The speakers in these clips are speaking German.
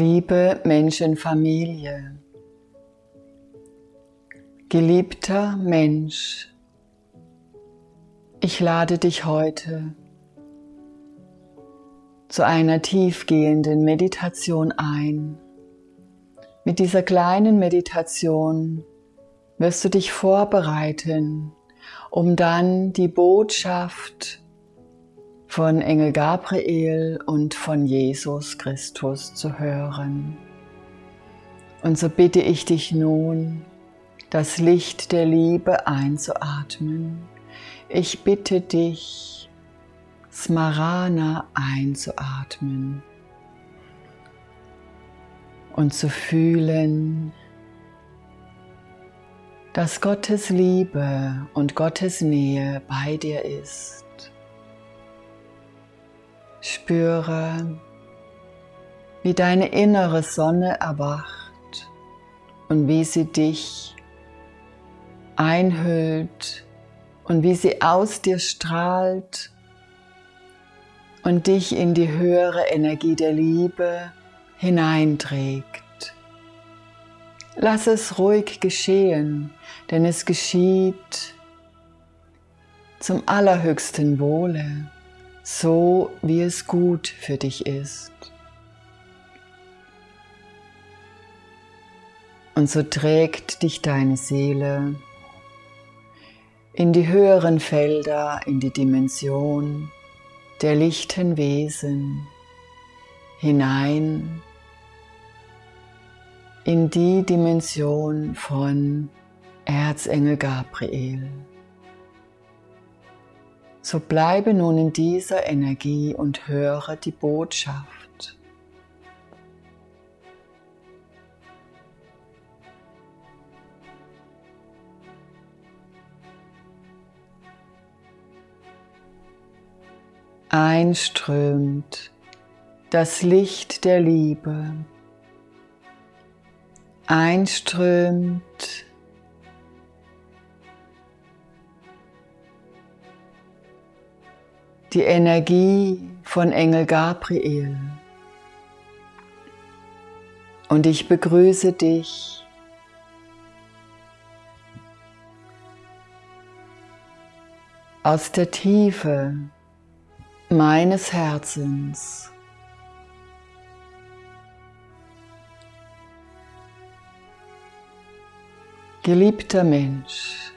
Liebe Menschenfamilie, geliebter Mensch, ich lade dich heute zu einer tiefgehenden Meditation ein. Mit dieser kleinen Meditation wirst du dich vorbereiten, um dann die Botschaft von Engel Gabriel und von Jesus Christus zu hören. Und so bitte ich dich nun, das Licht der Liebe einzuatmen. Ich bitte dich, Smarana einzuatmen und zu fühlen, dass Gottes Liebe und Gottes Nähe bei dir ist. Spüre, wie deine innere Sonne erwacht und wie sie dich einhüllt und wie sie aus dir strahlt und dich in die höhere Energie der Liebe hineinträgt. Lass es ruhig geschehen, denn es geschieht zum allerhöchsten Wohle so wie es gut für dich ist. Und so trägt dich deine Seele in die höheren Felder, in die Dimension der lichten Wesen hinein in die Dimension von Erzengel Gabriel. So bleibe nun in dieser Energie und höre die Botschaft. Einströmt das Licht der Liebe. Einströmt die Energie von Engel Gabriel. Und ich begrüße dich aus der Tiefe meines Herzens. Geliebter Mensch,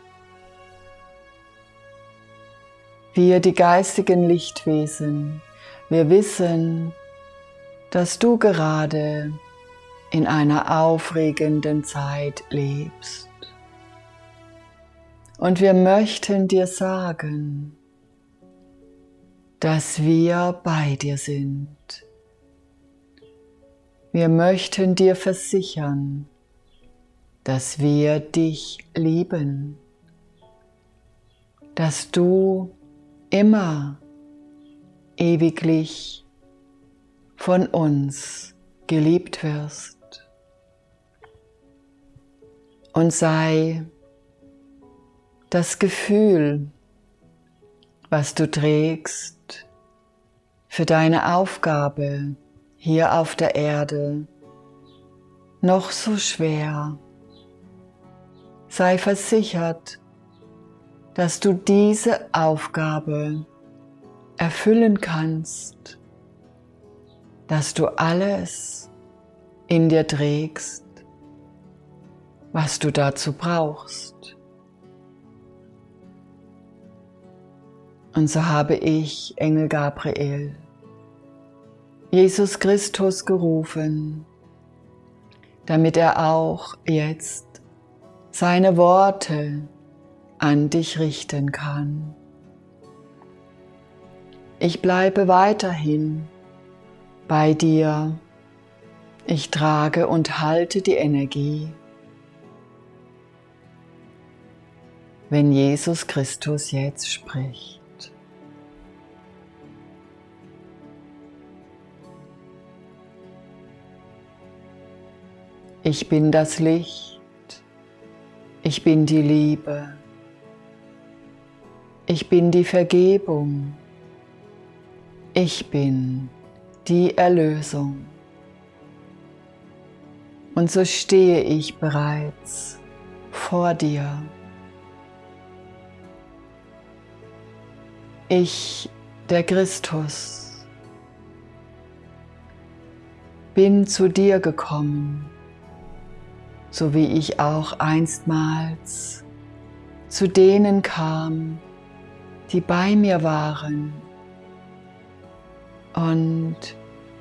Wir, die geistigen Lichtwesen, wir wissen, dass du gerade in einer aufregenden Zeit lebst. Und wir möchten dir sagen, dass wir bei dir sind. Wir möchten dir versichern, dass wir dich lieben, dass du immer ewiglich von uns geliebt wirst. Und sei das Gefühl, was du trägst für deine Aufgabe hier auf der Erde, noch so schwer. Sei versichert, dass du diese Aufgabe erfüllen kannst, dass du alles in dir trägst, was du dazu brauchst. Und so habe ich, Engel Gabriel, Jesus Christus gerufen, damit er auch jetzt seine Worte an dich richten kann. Ich bleibe weiterhin bei dir. Ich trage und halte die Energie. Wenn Jesus Christus jetzt spricht. Ich bin das Licht. Ich bin die Liebe. Ich bin die Vergebung. Ich bin die Erlösung. Und so stehe ich bereits vor dir. Ich, der Christus, bin zu dir gekommen, so wie ich auch einstmals zu denen kam, die bei mir waren. Und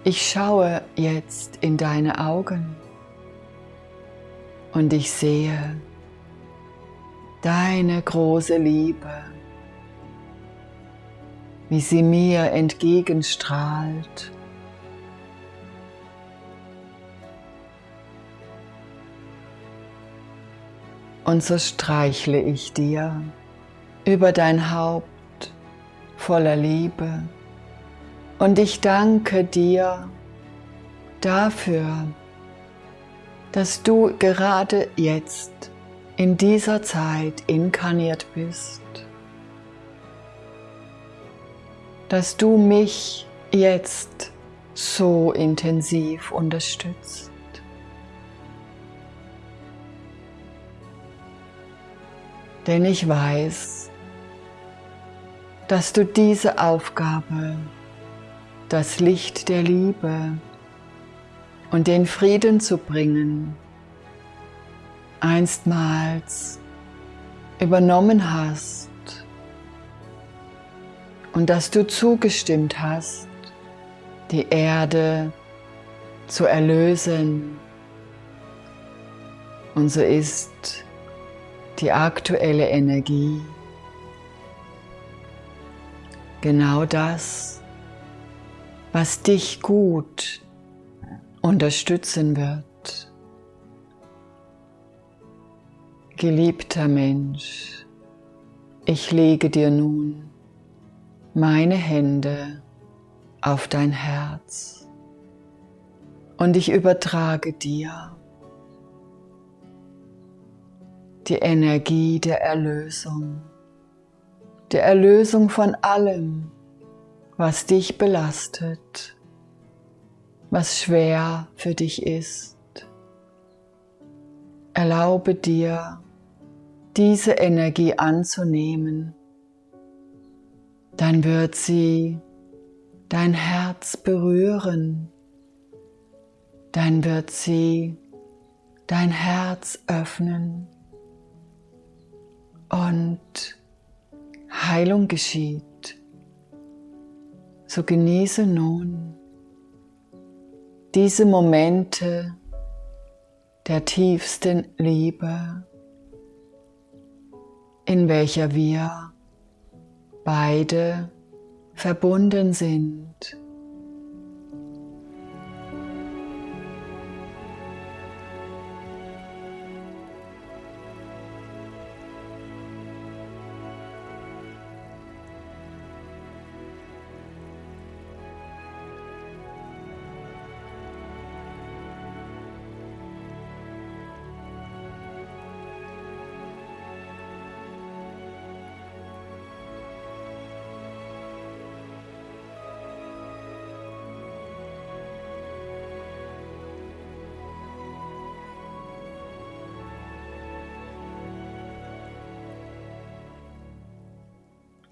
ich schaue jetzt in deine Augen und ich sehe deine große Liebe, wie sie mir entgegenstrahlt. Und so streichle ich dir über dein Haupt voller Liebe. Und ich danke dir dafür, dass du gerade jetzt in dieser Zeit inkarniert bist, dass du mich jetzt so intensiv unterstützt. Denn ich weiß, dass du diese Aufgabe, das Licht der Liebe, und den Frieden zu bringen, einstmals übernommen hast und dass du zugestimmt hast, die Erde zu erlösen. Und so ist die aktuelle Energie genau das, was dich gut unterstützen wird. Geliebter Mensch, ich lege dir nun meine Hände auf dein Herz und ich übertrage dir die Energie der Erlösung, der Erlösung von allem, was dich belastet was schwer für dich ist. Erlaube dir, diese Energie anzunehmen, dann wird sie dein Herz berühren, dann wird sie dein Herz öffnen. Und Heilung geschieht. So genieße nun diese Momente der tiefsten Liebe, in welcher wir beide verbunden sind.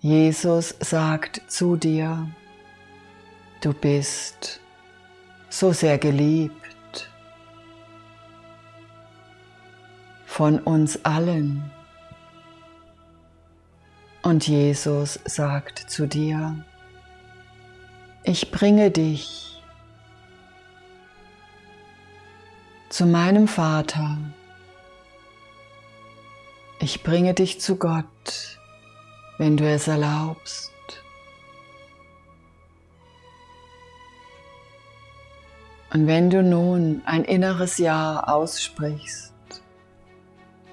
Jesus sagt zu dir, du bist so sehr geliebt von uns allen. Und Jesus sagt zu dir, ich bringe dich zu meinem Vater. Ich bringe dich zu Gott wenn du es erlaubst. Und wenn du nun ein inneres Ja aussprichst,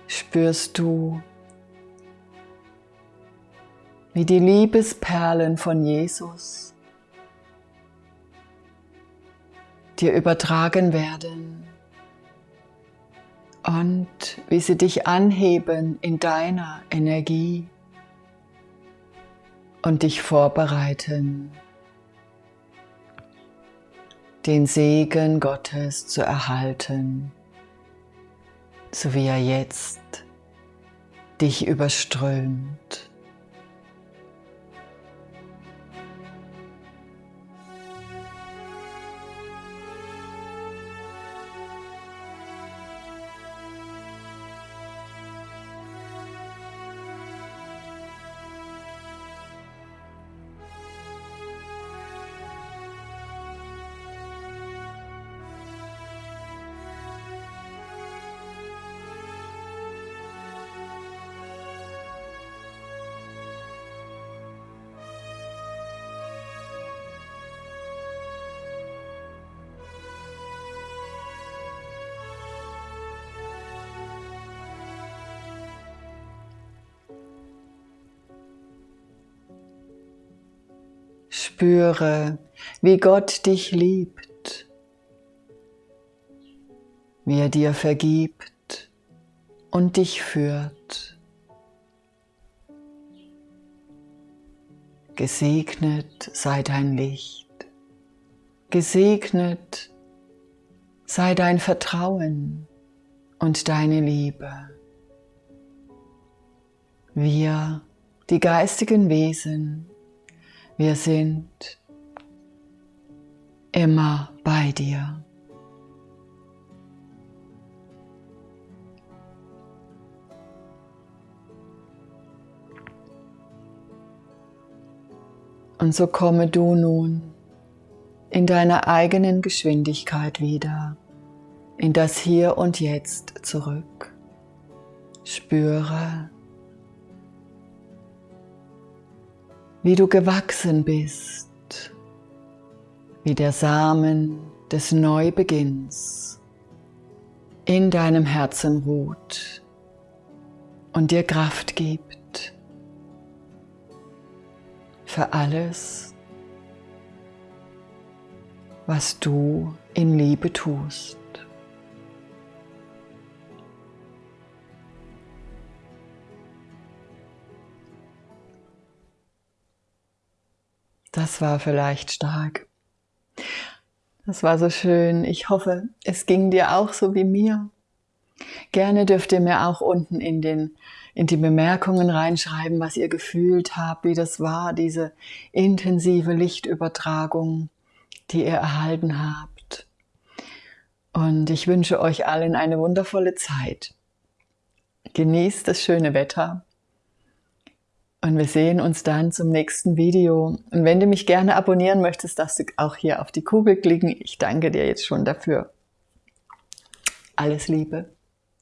spürst du, wie die Liebesperlen von Jesus dir übertragen werden und wie sie dich anheben in deiner Energie und dich vorbereiten, den Segen Gottes zu erhalten so wie er jetzt dich überströmt. Spüre, wie Gott dich liebt, wie er dir vergibt und dich führt. Gesegnet sei dein Licht, gesegnet sei dein Vertrauen und deine Liebe. Wir, die geistigen Wesen, wir sind immer bei dir. Und so komme du nun in deiner eigenen Geschwindigkeit wieder in das Hier und Jetzt zurück. Spüre, wie du gewachsen bist, wie der Samen des Neubeginns in deinem Herzen ruht und dir Kraft gibt für alles, was du in Liebe tust. Das war vielleicht stark. Das war so schön. Ich hoffe, es ging dir auch so wie mir. Gerne dürft ihr mir auch unten in, den, in die Bemerkungen reinschreiben, was ihr gefühlt habt, wie das war, diese intensive Lichtübertragung, die ihr erhalten habt. Und ich wünsche euch allen eine wundervolle Zeit. Genießt das schöne Wetter und wir sehen uns dann zum nächsten Video. Und wenn du mich gerne abonnieren möchtest, darfst du auch hier auf die Kugel klicken. Ich danke dir jetzt schon dafür. Alles Liebe.